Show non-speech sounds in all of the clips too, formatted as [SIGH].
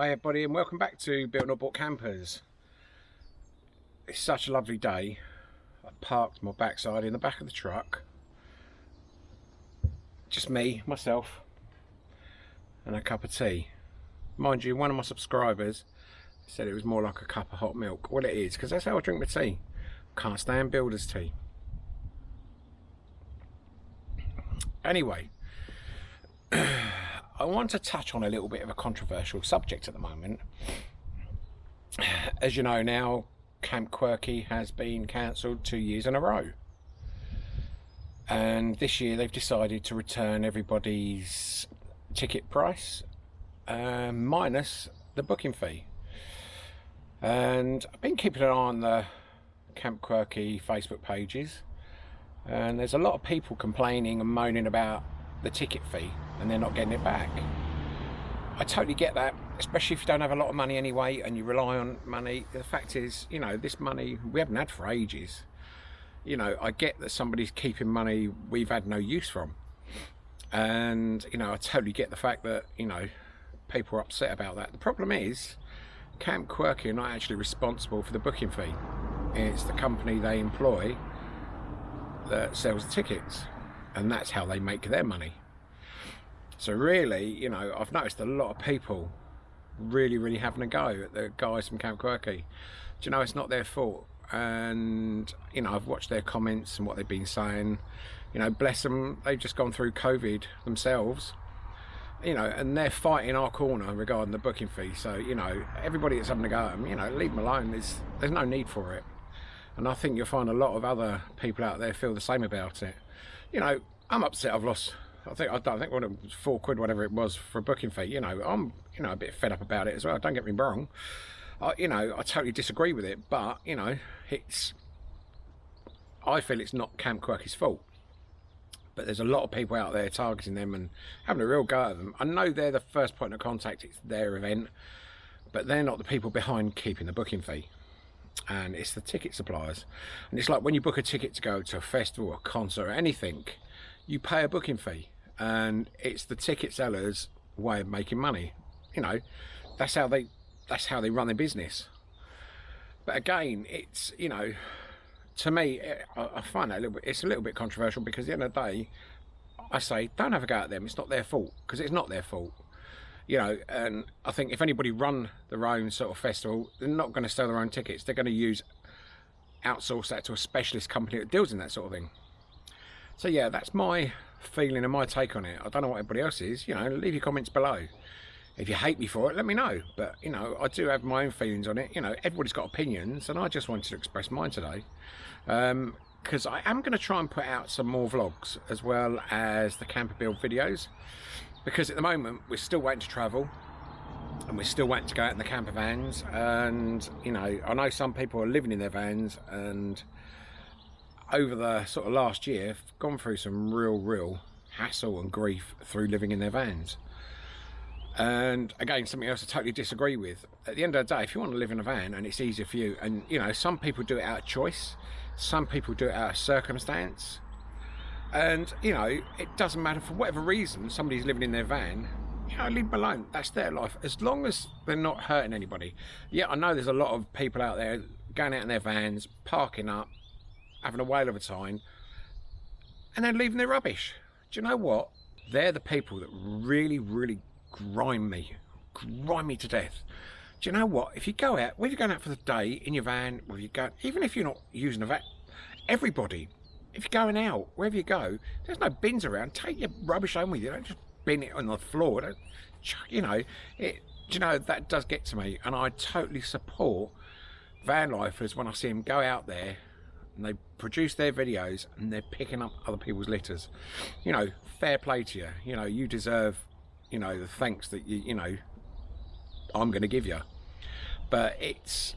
Hi everybody and welcome back to Built Not Bought Campers. It's such a lovely day. I parked my backside in the back of the truck. Just me, myself, and a cup of tea. Mind you, one of my subscribers said it was more like a cup of hot milk. Well it is, because that's how I drink my tea. Can't stand builder's tea. Anyway, [CLEARS THROAT] I want to touch on a little bit of a controversial subject at the moment. As you know now, Camp Quirky has been cancelled two years in a row. And this year they've decided to return everybody's ticket price uh, minus the booking fee. And I've been keeping an eye on the Camp Quirky Facebook pages and there's a lot of people complaining and moaning about the ticket fee and they're not getting it back. I totally get that, especially if you don't have a lot of money anyway and you rely on money. The fact is, you know, this money we haven't had for ages. You know, I get that somebody's keeping money we've had no use from. And, you know, I totally get the fact that, you know, people are upset about that. The problem is, Camp Quirky are not actually responsible for the booking fee. It's the company they employ that sells the tickets and that's how they make their money. So really, you know, I've noticed a lot of people really, really having a go at the guys from Camp Quirky. Do you know, it's not their fault. And, you know, I've watched their comments and what they've been saying. You know, bless them, they've just gone through COVID themselves. You know, and they're fighting our corner regarding the booking fee. So, you know, everybody that's having a go at them, you know, leave them alone. There's, there's no need for it. And I think you'll find a lot of other people out there feel the same about it you know, I'm upset I've lost, I think, I don't think it was, four quid, whatever it was for a booking fee. You know, I'm, you know, a bit fed up about it as well. Don't get me wrong. I, you know, I totally disagree with it, but, you know, it's, I feel it's not Camp Quirky's fault. But there's a lot of people out there targeting them and having a real go at them. I know they're the first point of contact, it's their event, but they're not the people behind keeping the booking fee and it's the ticket suppliers and it's like when you book a ticket to go to a festival a concert or anything you pay a booking fee and it's the ticket sellers way of making money. You know that's how they that's how they run their business. But again it's you know to me I, find that a little bit it's a little bit controversial because at the end of the day I say don't have a go at them. It's not their fault. Because it's not their fault. You know, and I think if anybody run their own sort of festival, they're not going to sell their own tickets. They're going to use outsource that to a specialist company that deals in that sort of thing. So yeah, that's my feeling and my take on it. I don't know what everybody else is. You know, leave your comments below. If you hate me for it, let me know. But, you know, I do have my own feelings on it. You know, everybody's got opinions, and I just wanted to express mine today. Um because um, I am going to try and put out some more vlogs, as well as the camper build videos because at the moment we're still waiting to travel and we're still waiting to go out in the camper vans and you know I know some people are living in their vans and over the sort of last year gone through some real real hassle and grief through living in their vans. And again something else I totally disagree with. At the end of the day if you want to live in a van and it's easier for you and you know some people do it out of choice some people do it out of circumstance. And you know it doesn't matter for whatever reason somebody's living in their van you know leave them alone. That's their life. As long as they're not hurting anybody. Yeah i know there's a lot of people out there going out in their vans parking up having a whale of a time and then leaving their rubbish do you know what they're the people that really really grind me grind me to death do you know what if you go out whether you're going out for the day in your van whether you go even if you're not using a van everybody if you're going out, wherever you go, there's no bins around. Take your rubbish home with you. Don't just bin it on the floor. Don't, you know, it, do you know, that does get to me. And I totally support van lifers when I see them go out there and they produce their videos and they're picking up other people's litters. You know, fair play to you. You know, you deserve, you know, the thanks that you, you know, I'm going to give you. But it's,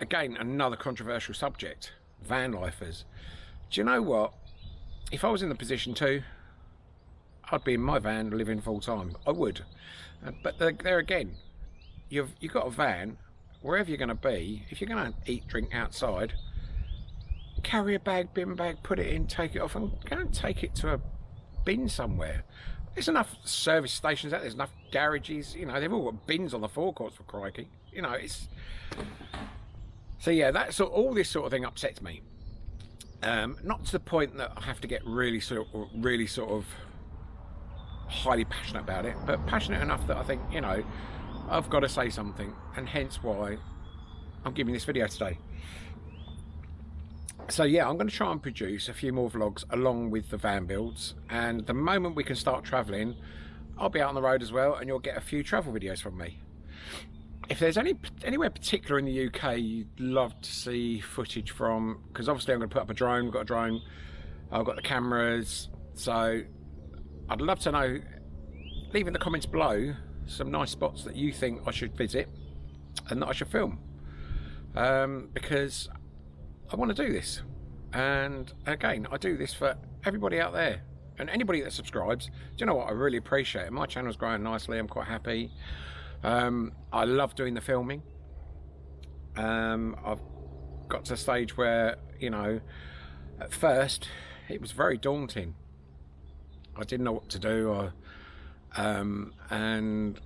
again, another controversial subject. Van lifers do you know what? If I was in the position to, I'd be in my van living full time. I would. Uh, but there again, you've you've got a van, wherever you're going to be, if you're going to eat, drink outside, carry a bag, bin bag, put it in, take it off, and go and take it to a bin somewhere. there's enough service stations out there, there's enough garages you know they've all got bins on the forecourts for crikey. You know it's so yeah that's all this sort of thing upsets me. Um, not to the point that I have to get really sort of really sort of highly passionate about it but passionate enough that I think you know I've got to say something and hence why I'm giving this video today so yeah i'm going to try and produce a few more vlogs along with the van builds and the moment we can start traveling i'll be out on the road as well and you'll get a few travel videos from me. If there's any anywhere particular in the uk you'd love to see footage from because obviously i'm going to put up a drone We've got a drone i've got the cameras so i'd love to know leave in the comments below some nice spots that you think i should visit and that i should film. Um, because I want to do this. And again, I do this for everybody out there and anybody that subscribes. Do you know what? I really appreciate it. My channel's growing nicely. I'm quite happy. Um, I love doing the filming. Um, I've got to a stage where, you know, at first it was very daunting. I didn't know what to do. I, um, and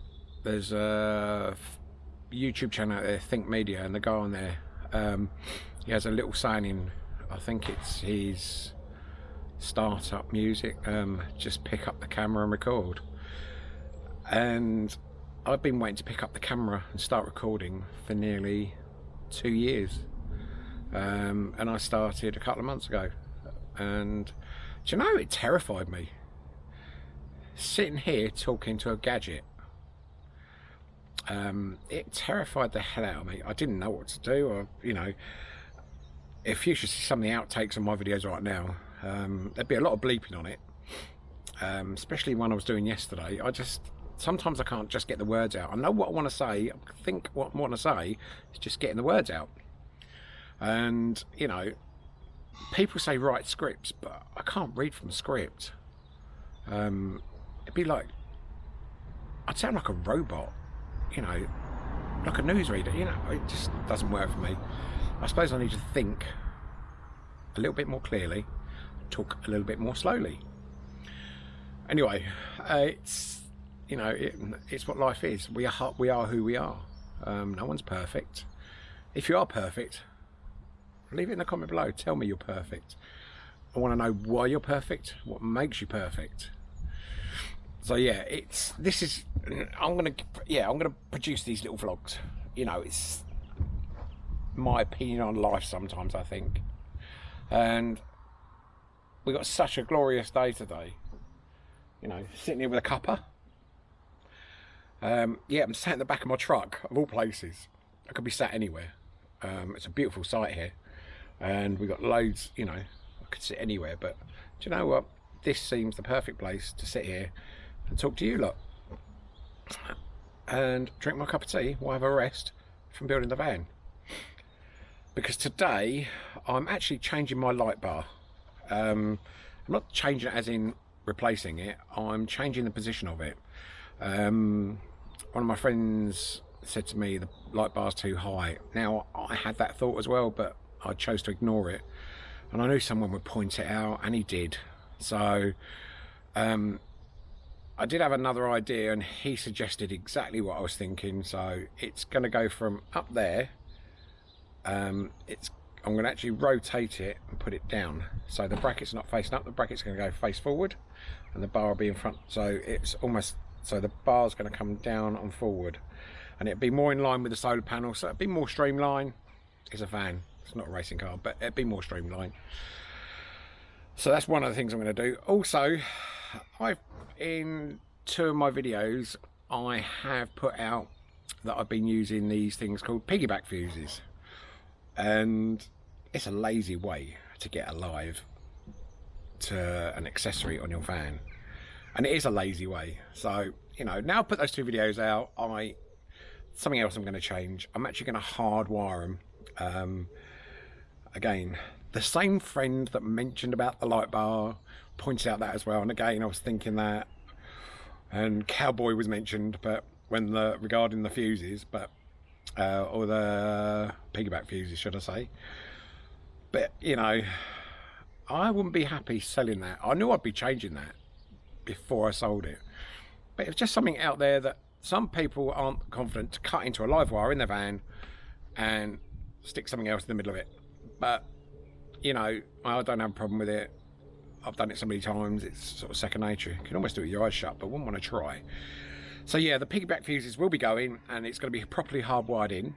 there's a YouTube channel out there, Think Media, and the guy on there, um, he has a little signing I think it's his startup music um, just pick up the camera and record. And I've been waiting to pick up the camera and start recording for nearly two years. Um, and I started a couple of months ago. And do you know it terrified me. Sitting here talking to a gadget um, it terrified the hell out of me. I didn't know what to do. Or you know if you should see some of the outtakes of my videos right now, um, there'd be a lot of bleeping on it. Um, especially one I was doing yesterday. I just sometimes I can't just get the words out. I know what I want to say. I think what I want to say is just getting the words out. And you know, people say write scripts, but I can't read from a script. Um, it'd be like I'd sound like a robot. You know, like a newsreader. You know, it just doesn't work for me. I suppose I need to think a little bit more clearly, talk a little bit more slowly. Anyway, uh, it's you know it, it's what life is. We are we are who we are. Um, no one's perfect. If you are perfect, leave it in the comment below. Tell me you're perfect. I want to know why you're perfect. What makes you perfect? So yeah, it's this is. I'm gonna yeah I'm gonna produce these little vlogs. You know, it's my opinion on life sometimes, I think. And we got such a glorious day today. You know, sitting here with a cuppa. Um, yeah, I'm sat in the back of my truck, of all places. I could be sat anywhere. Um, it's a beautiful site here. And we got loads, you know, I could sit anywhere. But do you know what? This seems the perfect place to sit here and talk to you lot. And drink my cup of tea while I have a rest from building the van because today I'm actually changing my light bar. Um, I'm not changing it as in replacing it, I'm changing the position of it. Um, one of my friends said to me the light bar's too high. Now I had that thought as well but I chose to ignore it and I knew someone would point it out and he did. So um, I did have another idea and he suggested exactly what I was thinking so it's going to go from up there um, it's I'm going to actually rotate it and put it down. So the bracket's not facing up the bracket's going to go face forward and the bar will be in front. So it's almost so the bar's going to come down and forward. And it'd be more in line with the solar panel so it'd be more streamlined. It's a van it's not a racing car but it'd be more streamlined. So that's one of the things I'm going to do. Also I've in two of my videos I have put out that I've been using these things called piggyback fuses and it's a lazy way to get alive to an accessory on your van. And it is a lazy way. So you know now put those two videos out I something else I'm going to change. I'm actually going to hardwire them um, again the same friend that mentioned about the light bar points out that as well. And again I was thinking that and cowboy was mentioned but when the regarding the fuses but uh, or the piggyback fuses, should I say. But, you know, I wouldn't be happy selling that. I knew I'd be changing that. before I sold it. But it's just something out there that some people aren't confident to cut into a live wire in their van and stick something else in the middle of it. But, you know, I don't have a problem with it. I've done it so many times, it's sort of second nature. You can almost do it with your eyes shut, but wouldn't want to try. So yeah, the piggyback fuses will be going and it's going to be properly hardwired in.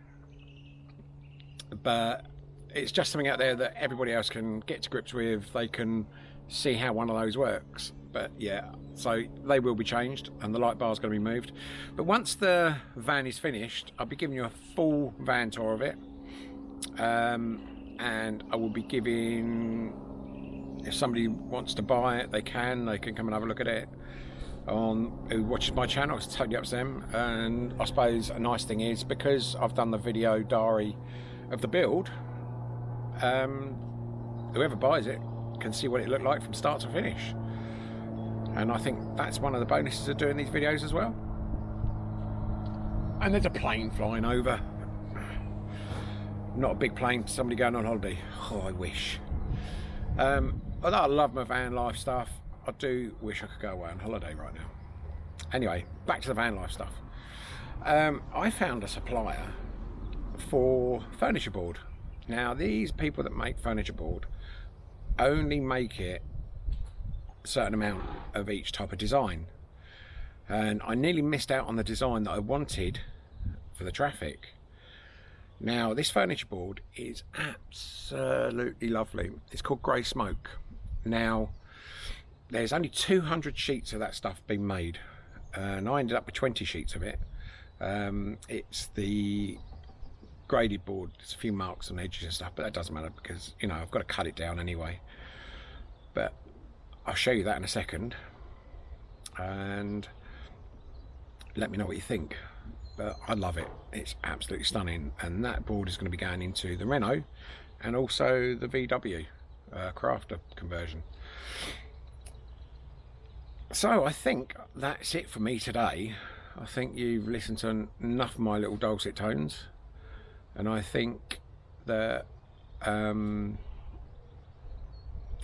But it's just something out there that everybody else can get to grips with. They can see how one of those works. But yeah, so they will be changed and the light bar is going to be moved. But once the van is finished, I'll be giving you a full van tour of it. Um, and I will be giving if somebody wants to buy it they can they can come and have a look at it on who watches my channel it's totally up to them and I suppose a nice thing is because I've done the video diary of the build um, whoever buys it can see what it looked like from start to finish. And I think that's one of the bonuses of doing these videos as well. And there's a plane flying over. Not a big plane somebody going on holiday. Oh I wish. Um, although I love my van life stuff I do wish I could go away on holiday right now. Anyway back to the van life stuff. Um, I found a supplier for furniture board. Now these people that make furniture board only make it a certain amount of each type of design. And I nearly missed out on the design that I wanted for the Trafic. Now this furniture board is absolutely lovely. It's called grey smoke. Now there's only 200 sheets of that stuff being made and I ended up with 20 sheets of it. Um, it's the graded board there's a few marks on edges and stuff but that doesn't matter because you know I've got to cut it down anyway. But I'll show you that in a second and let me know what you think. But I love it. It's absolutely stunning and that board is going to be going into the Renault and also the VW uh, crafter conversion so I think that's it for me today. I think you've listened to enough of my little dulcet tones. And I think that um,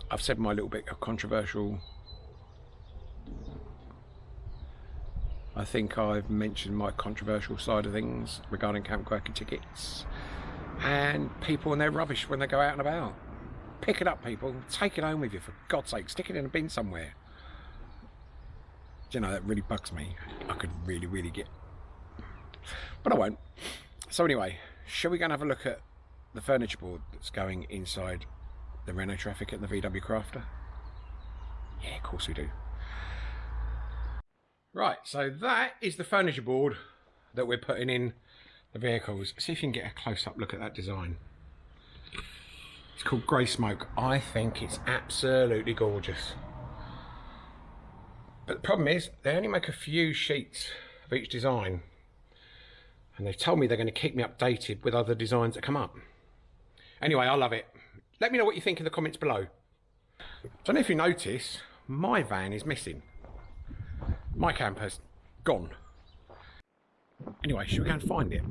I've said my little bit of controversial. I think I've mentioned my controversial side of things regarding Camp Quirky tickets and people and their rubbish when they go out and about. Pick it up people, take it home with you for God's sake, stick it in a bin somewhere. You know, that really bugs me. I could really, really get... But I won't. So anyway, shall we go and have a look at the furniture board that's going inside the Renault Trafic at the VW Crafter? Yeah, of course we do. Right, so that is the furniture board that we're putting in the vehicles. See if you can get a close-up look at that design. It's called Grey Smoke. I think it's absolutely gorgeous. But the problem is, they only make a few sheets of each design. And they've told me they're going to keep me updated with other designs that come up. Anyway, I love it. Let me know what you think in the comments below. I don't know if you notice, my van is missing. My camper's gone. Anyway, should we go and find it?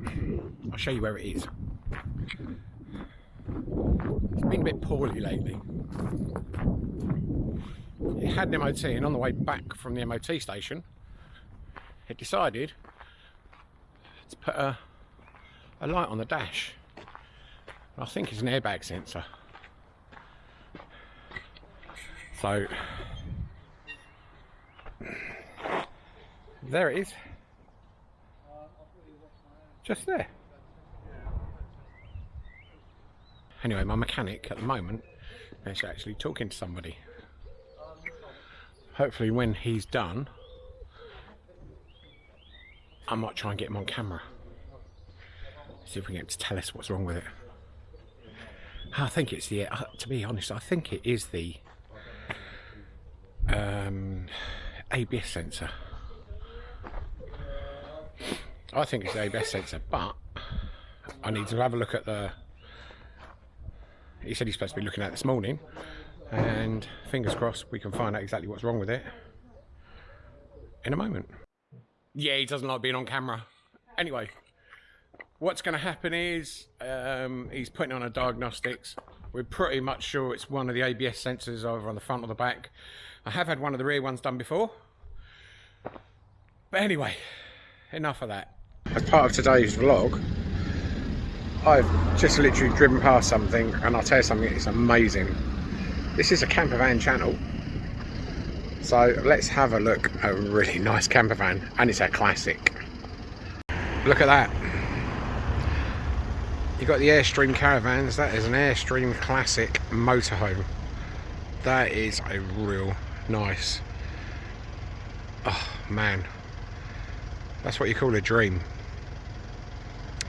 I'll show you where it is. It's been a bit poorly lately. It had an MOT and on the way back from the MOT station, it decided to put a, a light on the dash. I think it's an airbag sensor. So there it is. Just there. Anyway, my mechanic at the moment is actually talking to somebody. Hopefully when he's done, I might try and get him on camera. See if we can get him to tell us what's wrong with it. I think it's the, uh, to be honest, I think it is the um, ABS sensor. I think it's the ABS sensor, but I need to have a look at the. He said he's supposed to be looking at this morning, and fingers crossed we can find out exactly what's wrong with it in a moment. Yeah, he doesn't like being on camera. Anyway, what's going to happen is um, he's putting on a diagnostics. we're pretty much sure it's one of the ABS sensors either on the front or the back. I have had one of the rear ones done before. But anyway, enough of that. As part of today's vlog, I've just literally driven past something and I'll tell you something, it's amazing. This is a camper van channel. So let's have a look at a really [LAUGHS] nice camper van and it's a classic. Look at that. You've got the Airstream caravans, that is an Airstream classic motorhome. That is a real nice, oh man, that's what you call a dream.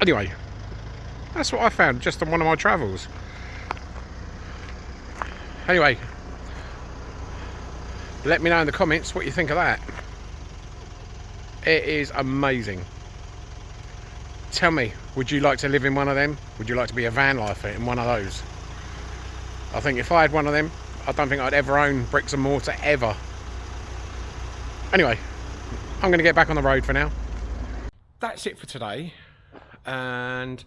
Anyway, that's what I found just on one of my travels. Anyway, let me know in the comments what you think of that. It is amazing. Tell me, would you like to live in one of them? Would you like to be a van lifer in one of those? I think if I had one of them, I don't think I'd ever own bricks and mortar ever. Anyway, I'm going to get back on the road for now. That's it for today. And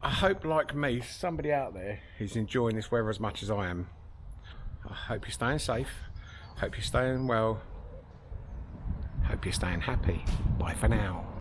I hope, like me, somebody out there is enjoying this weather as much as I am. I hope you're staying safe. Hope you're staying well. Hope you're staying happy. Bye for now.